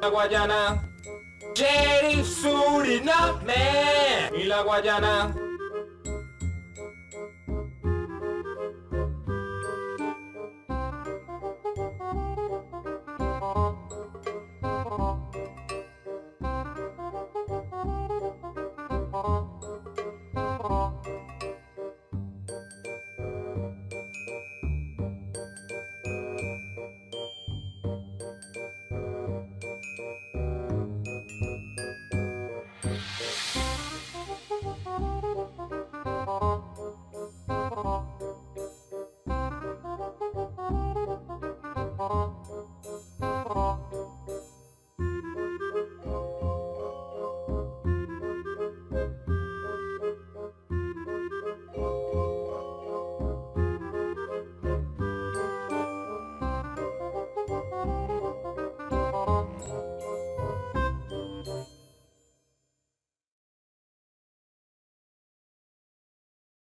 la Guayana. Sheriff Suriname y la Guayana.